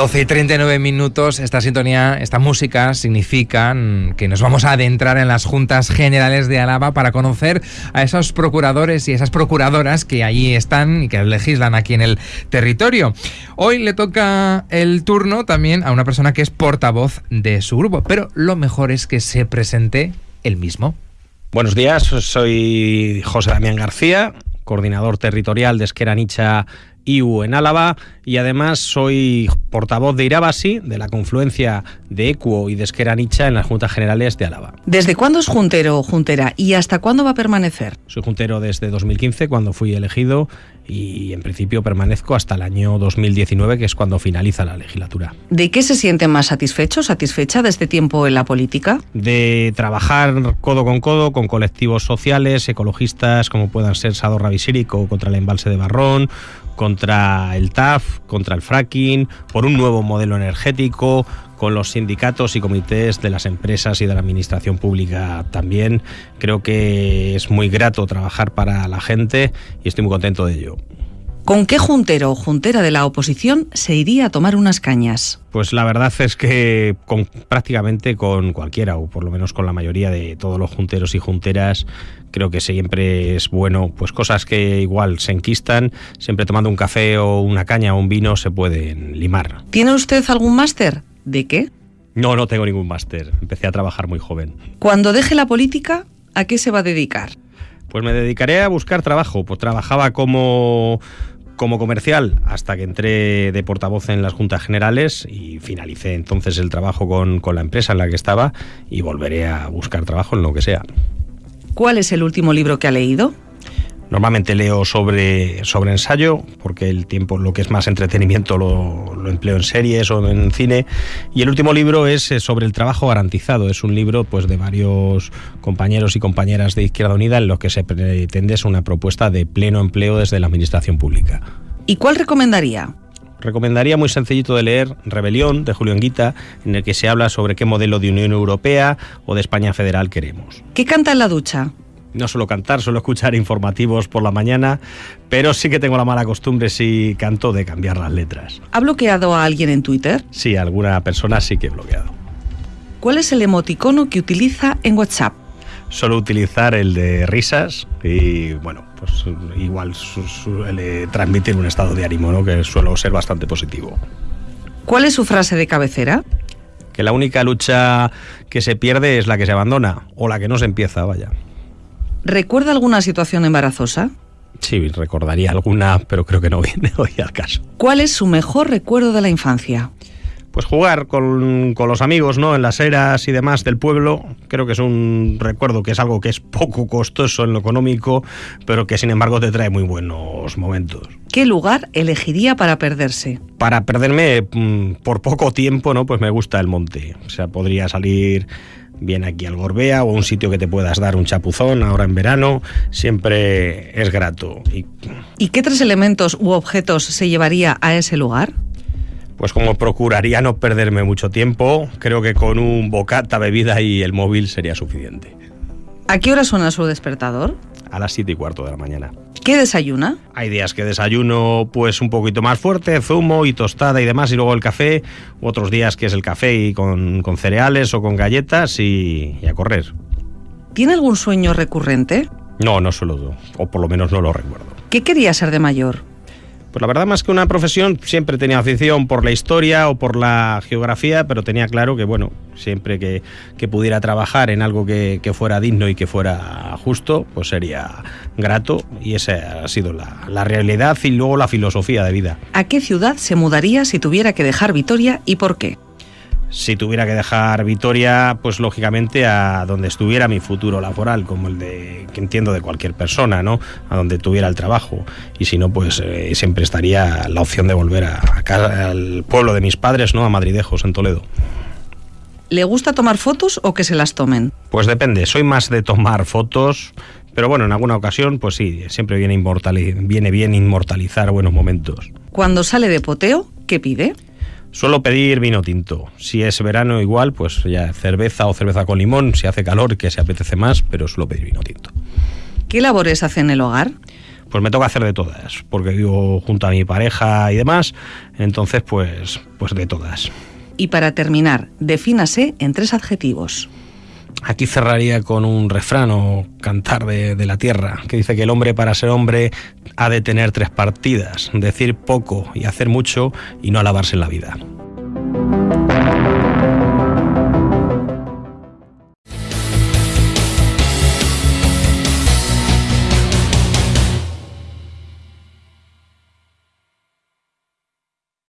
12 y 39 minutos, esta sintonía, esta música significan que nos vamos a adentrar en las juntas generales de Álava para conocer a esos procuradores y esas procuradoras que allí están y que legislan aquí en el territorio. Hoy le toca el turno también a una persona que es portavoz de su grupo, pero lo mejor es que se presente él mismo. Buenos días, soy José Damián García, coordinador territorial de Esqueranicha IU en Álava y además soy portavoz de Irabasi, de la confluencia de Ecuo y de Esqueranicha en las Juntas Generales de Álava. ¿Desde cuándo es juntero o juntera y hasta cuándo va a permanecer? Soy juntero desde 2015, cuando fui elegido, y en principio permanezco hasta el año 2019, que es cuando finaliza la legislatura. ¿De qué se siente más satisfecho, satisfecha de este tiempo en la política? De trabajar codo con codo con colectivos sociales, ecologistas, como puedan ser Sadorra Visírico contra el embalse de Barrón, contra el TAF, contra el fracking, por un nuevo modelo energético, con los sindicatos y comités de las empresas y de la administración pública también. Creo que es muy grato trabajar para la gente y estoy muy contento de ello. ¿Con qué juntero o juntera de la oposición se iría a tomar unas cañas? Pues la verdad es que con, prácticamente con cualquiera, o por lo menos con la mayoría de todos los junteros y junteras, creo que siempre es bueno, pues cosas que igual se enquistan, siempre tomando un café o una caña o un vino se pueden limar. ¿Tiene usted algún máster? ¿De qué? No, no tengo ningún máster. Empecé a trabajar muy joven. Cuando deje la política, ¿a qué se va a dedicar? Pues me dedicaré a buscar trabajo. Pues trabajaba como como comercial hasta que entré de portavoz en las juntas generales y finalicé entonces el trabajo con, con, la empresa en la que estaba y volveré a buscar trabajo en lo que sea. ¿Cuál es el último libro que ha leído? Normalmente leo sobre, sobre ensayo, porque el tiempo, lo que es más entretenimiento, lo, lo, empleo en series o en cine. Y el último libro es eh, sobre el trabajo garantizado. Es un libro pues, de varios compañeros y compañeras de Izquierda Unida en los que se pretende es una propuesta de pleno empleo desde la administración pública. ¿Y cuál recomendaría? Recomendaría muy sencillito de leer Rebelión de Julio Anguita, en el que se habla sobre qué modelo de Unión Europea o de España federal queremos. ¿Qué canta en la ducha? no suelo cantar, suelo escuchar informativos por la mañana, pero sí que tengo la mala costumbre, si canto, de cambiar las letras. ¿Ha bloqueado a alguien en Twitter? Sí, alguna persona sí que he bloqueado. ¿Cuál es el emoticono que utiliza en WhatsApp? Suelo utilizar el de risas y, bueno, pues igual suele transmitir un estado de ánimo, ¿no? que suelo ser bastante positivo. ¿Cuál es su frase de cabecera? Que la única lucha que se pierde es la que se abandona, o la que no se empieza, vaya. ¿Recuerda alguna situación embarazosa? Sí, recordaría alguna, pero creo que no viene hoy al caso. ¿Cuál es su mejor recuerdo de la infancia? Pues jugar con, con, los amigos, ¿no? En las eras y demás del pueblo. Creo que es un recuerdo que es algo que es poco costoso en lo económico, pero que sin embargo te trae muy buenos momentos. ¿Qué lugar elegiría para perderse? Para perderme mm, por poco tiempo, ¿no? Pues me gusta el monte. O sea, podría salir bien aquí al Gorbea o un sitio que te puedas dar un chapuzón ahora en verano, siempre es grato. ¿Y, ¿Y qué tres elementos u objetos se llevaría a ese lugar? Pues como procuraría no perderme mucho tiempo, creo que con un bocata, bebida y el móvil sería suficiente. ¿A qué hora suena su despertador? A las siete y cuarto de la mañana. ¿Qué desayuna? Hay días que desayuno pues un poquito más fuerte, zumo y tostada y demás, y luego el café. Otros días que es el café y con, con cereales o con galletas y, y, a correr. ¿Tiene algún sueño recurrente? No, no suelo, o por lo menos no lo recuerdo. ¿Qué quería ser de mayor? Pues la verdad, más que una profesión, siempre tenía afición por la historia o por la geografía, pero tenía claro que, bueno, siempre que, que pudiera trabajar en algo que, que, fuera digno y que fuera justo, pues sería grato y esa ha sido la, la realidad y luego la filosofía de vida. ¿A qué ciudad se mudaría si tuviera que dejar Vitoria y por qué? Si tuviera que dejar Vitoria, pues lógicamente a donde estuviera mi futuro laboral, como el de que entiendo de cualquier persona, ¿no? A donde tuviera el trabajo. Y si no, pues eh, siempre estaría la opción de volver a, a casa, al pueblo de mis padres, ¿no? A Madridejos, en Toledo. ¿Le gusta tomar fotos o que se las tomen? Pues depende, soy más de tomar fotos, pero bueno, en alguna ocasión, pues sí, siempre viene, viene bien inmortalizar buenos momentos. Cuando sale de poteo, ¿qué pide? Suelo pedir vino tinto. Si es verano igual, pues ya cerveza o cerveza con limón, si hace calor que se apetece más, pero suelo pedir vino tinto. ¿Qué labores hace en el hogar? pues me toca hacer de todas, porque vivo junto a mi pareja y demás, entonces pues, pues de todas. Y para terminar, defínase en tres adjetivos. Aquí cerraría con un refrán o cantar de, de, la tierra, que dice que el hombre para ser hombre ha de tener tres partidas, decir poco y hacer mucho y no alabarse en la vida.